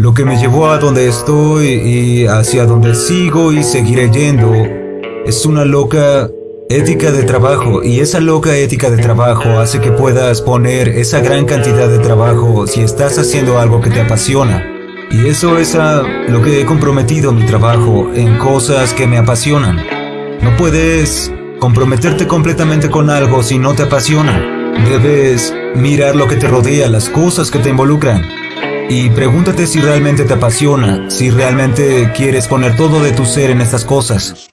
Lo que me llevó a donde estoy y hacia donde sigo y seguiré yendo es una loca ética de trabajo y esa loca ética de trabajo hace que puedas poner esa gran cantidad de trabajo si estás haciendo algo que te apasiona. Y eso es a lo que he comprometido mi trabajo en cosas que me apasionan. No puedes comprometerte completamente con algo si no te apasiona. Debes mirar lo que te rodea, las cosas que te involucran. Y pregúntate si realmente te apasiona, si realmente quieres poner todo de tu ser en estas cosas.